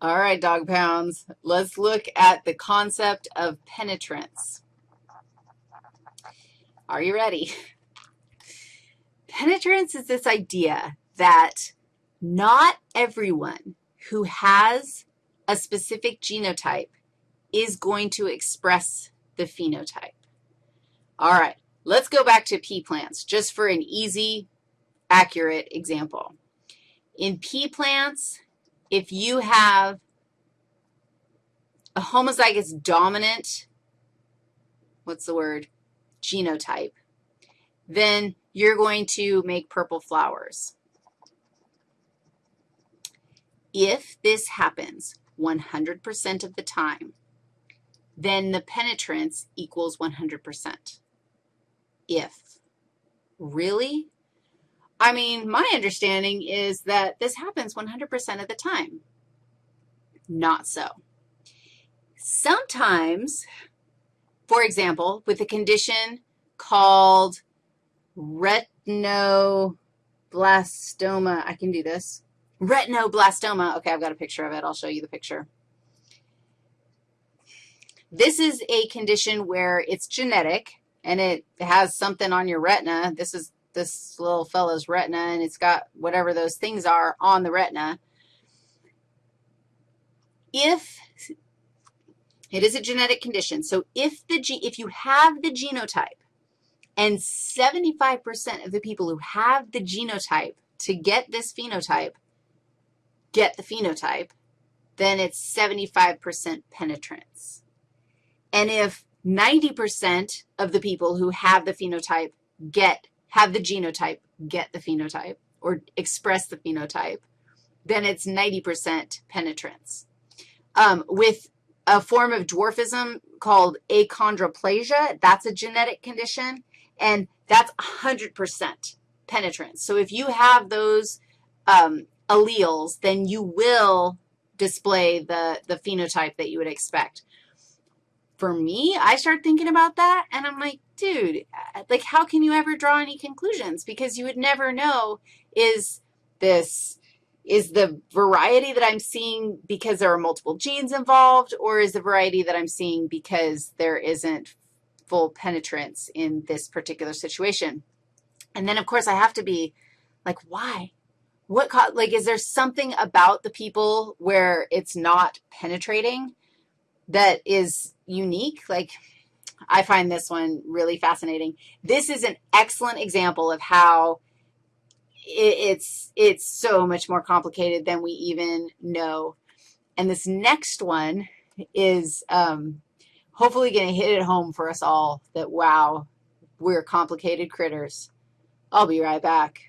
All right, dog pounds, let's look at the concept of penetrance. Are you ready? Penetrance is this idea that not everyone who has a specific genotype is going to express the phenotype. All right, let's go back to pea plants just for an easy, accurate example. In pea plants, if you have a homozygous dominant, what's the word, genotype, then you're going to make purple flowers. If this happens 100% of the time, then the penetrance equals 100%. If. Really? I mean, my understanding is that this happens 100% of the time. Not so. Sometimes, for example, with a condition called retinoblastoma, I can do this. Retinoblastoma, okay, I've got a picture of it. I'll show you the picture. This is a condition where it's genetic, and it has something on your retina. This is this little fellow's retina, and it's got whatever those things are on the retina. If it is a genetic condition, so if, the, if you have the genotype, and 75% of the people who have the genotype to get this phenotype get the phenotype, then it's 75% penetrance. And if 90% of the people who have the phenotype get have the genotype, get the phenotype, or express the phenotype, then it's 90% penetrance. Um, with a form of dwarfism called achondroplasia, that's a genetic condition, and that's 100% penetrance. So if you have those um, alleles, then you will display the, the phenotype that you would expect. For me, I start thinking about that, and I'm like, dude, uh, like how can you ever draw any conclusions? Because you would never know is this, is the variety that I'm seeing because there are multiple genes involved, or is the variety that I'm seeing because there isn't full penetrance in this particular situation? And then, of course, I have to be like, why? What, like, is there something about the people where it's not penetrating that is unique? Like, I find this one really fascinating. This is an excellent example of how it's, it's so much more complicated than we even know. And this next one is um, hopefully going to hit it home for us all that, wow, we're complicated critters. I'll be right back.